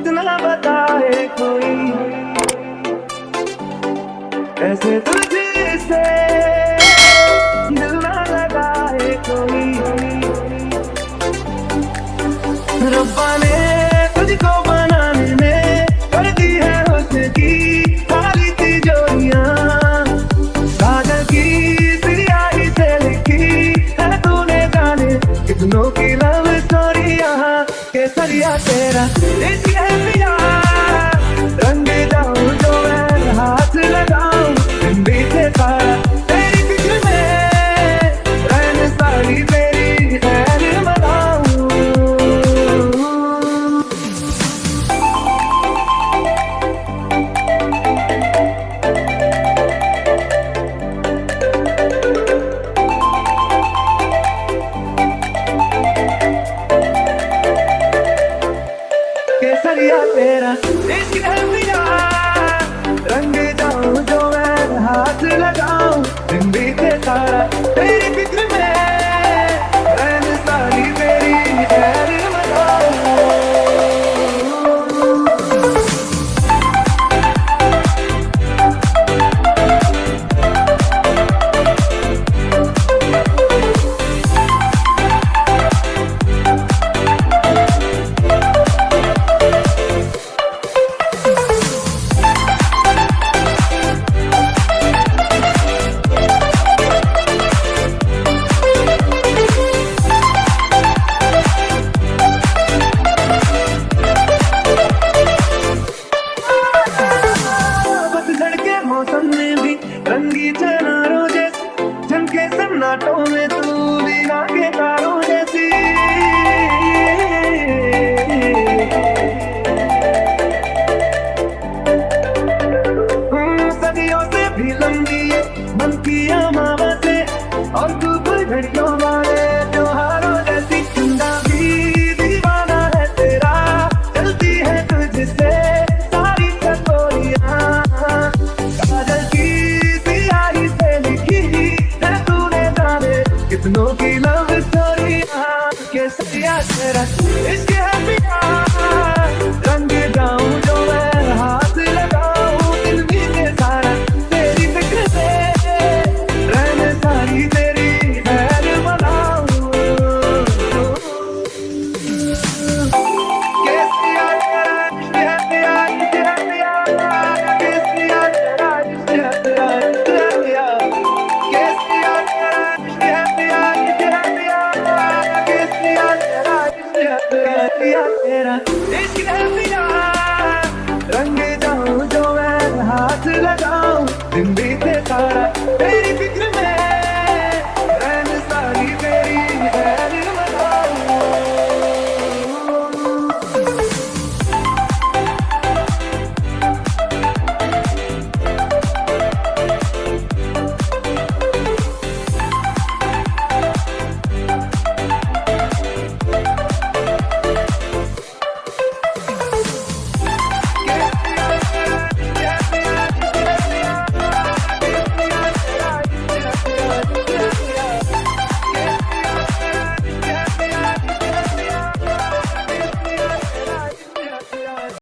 कितना बताए कोई। ऐसे तुझे से लगाए कोई। रब्बा ने you me. It's get me दरिया तेरा। इश्क रंग जाऊँ जो मैं हाथ लगाऊँ दिन बीते